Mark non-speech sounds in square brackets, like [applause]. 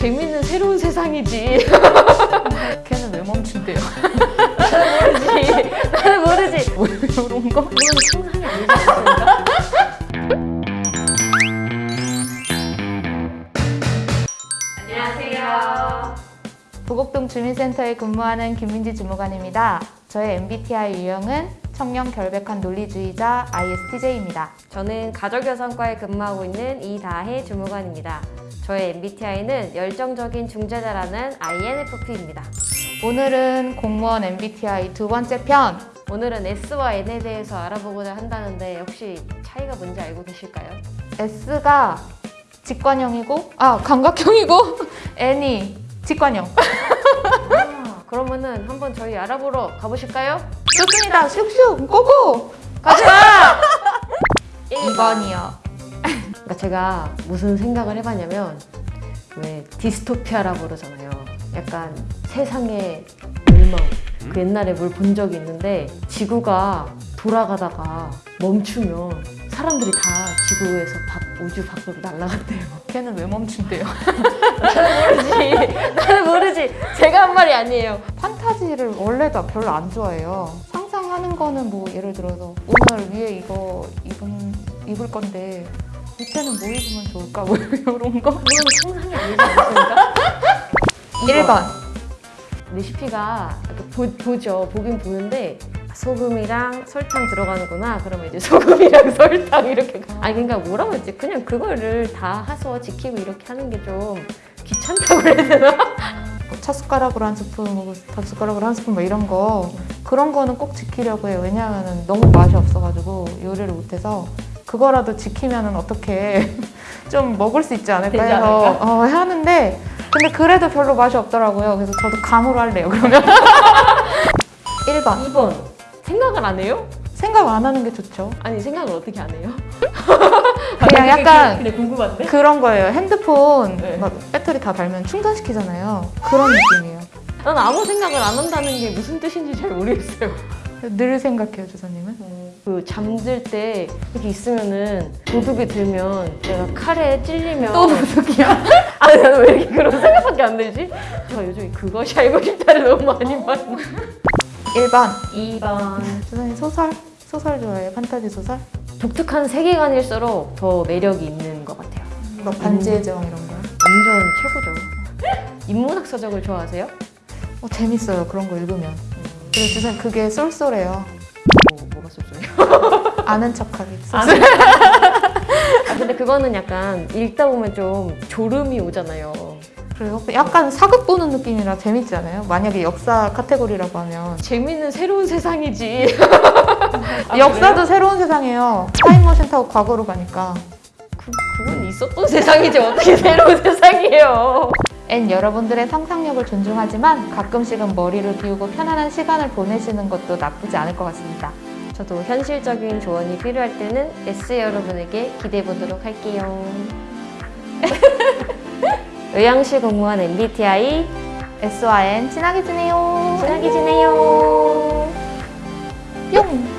재밌는 새로운 세상이지. [laughs] 걔는 왜 멈춘대요? 모르지. 나는 모르지. [laughs] 뭐 이런 거? 이건 상상이 아니지 않습니까? 안녕하세요. 부곡동 주민센터에 근무하는 김민지 주무관입니다. 저의 MBTI 유형은 청년 결백한 논리주의자 ISTJ입니다. 저는 가족여성과에 근무하고 있는 이다혜 주무관입니다. 저의 MBTI는 열정적인 중재자라는 INFP입니다. 오늘은 공무원 MBTI 두 번째 편 오늘은 S와 N에 대해서 알아보고자 한다는데 혹시 차이가 뭔지 알고 계실까요? S가 직관형이고 아 감각형이고 [laughs] N이 직관형 아, 그러면은 한번 저희 알아보러 가보실까요? 좋습니다 슉슉 고고 가자! [laughs] 2번이요 그러니까 제가 무슨 생각을 해봤냐면 왜 디스토피아라고 그러잖아요. 약간 세상의 멸망. 그 옛날에 뭘 본 적이 있는데 지구가 돌아가다가 멈추면 사람들이 다 지구에서 밖, 우주 밖으로 날아간대요. 걔는 왜 멈춘대요? 모르지. 나는 모르지. 제가 한 말이 아니에요. 판타지를 원래도 별로 안 좋아해요 상상하는 거는 뭐 예를 들어서 오늘 위에 이거 입은, 입을 건데 밑에는 뭐 입으면 좋을까 [laughs] 뭐 이런 거 그건 상상이 아니지 않습니까? [laughs] 1번 레시피가 보, 보죠. 보긴 보는데 소금이랑 설탕 들어가는구나. 그러면 이제 소금이랑 [laughs] 설탕 이렇게. 아니 그러니까 뭐라고 했지? 그냥 그거를 다 해서 지키고 이렇게 하는 게 좀 귀찮다고 그래야 되나? 뭐 찻숟가락으로 한 스푼, 뭐 밥 숟가락으로 한 스푼 뭐 이런 거 그런 거는 꼭 지키려고 해요. 왜냐하면 너무 맛이 없어가지고 요리를 못해서 그거라도 지키면은 어떻게 [laughs] 좀 먹을 수 있지 않을까 해서? 어, 하는데 근데 그래도 별로 맛이 없더라고요. 그래서 저도 감으로 할래요. 그러면 [laughs] 1번 2번. 생각을 안 해요? 생각 안 하는 게 좋죠. 아니 생각을 어떻게 안 해요? [laughs] 그냥 약간 근데 궁금한데? 그런 거예요. 핸드폰 네. 막 배터리 다 달면 충전시키잖아요. 그런 느낌이에요. 난 아무 생각을 안 한다는 게 무슨 뜻인지 잘 모르겠어요. 늘 생각해요, 주사님은. 그 잠들 때 이렇게 있으면은 도둑이 들면 내가 칼에 찔리면 또 도둑이야. [laughs] 아니 나는 왜 이렇게 그런 생각밖에 안 들지? 제가 요즘에 그것이 알고 싶다를 너무 많이 봤어 1번 2번 주사님 소설? 소설 좋아해요? 판타지 소설? 독특한 세계관일수록 더 매력이 있는 것 같아요 뭐 반지의 제왕 이런 거요? 완전 최고죠 [laughs] 인문학 서적을 좋아하세요? 어, 재밌어요 그런 거 읽으면 그리고 주사님 그게 쏠쏠해요. 뭐, 뭐가 쏠쏠해요? [laughs] 아는 척하기. 아, 쏠쏠 아 근데 그거는 약간 읽다 보면 좀 졸음이 오잖아요. 그래요? 약간 사극 보는 느낌이라 재밌지 않아요? 만약에 역사 카테고리라고 하면. 재밌는 새로운 세상이지. 아, [laughs] 역사도 새로운 세상이에요. 타임머신 타고 과거로 가니까. 그, 그건 있었던 세상이지. 어떻게 새로운 세상이에요 N 여러분들의 상상력을 존중하지만 가끔씩은 머리를 비우고 편안한 시간을 보내시는 것도 나쁘지 않을 것 같습니다 저도 현실적인 조언이 필요할 때는 S 여러분에게 기대해 보도록 할게요. [laughs] 의향시 공무원 MBTI S와 N 친하게 지내요 친하게 지내요. 뿅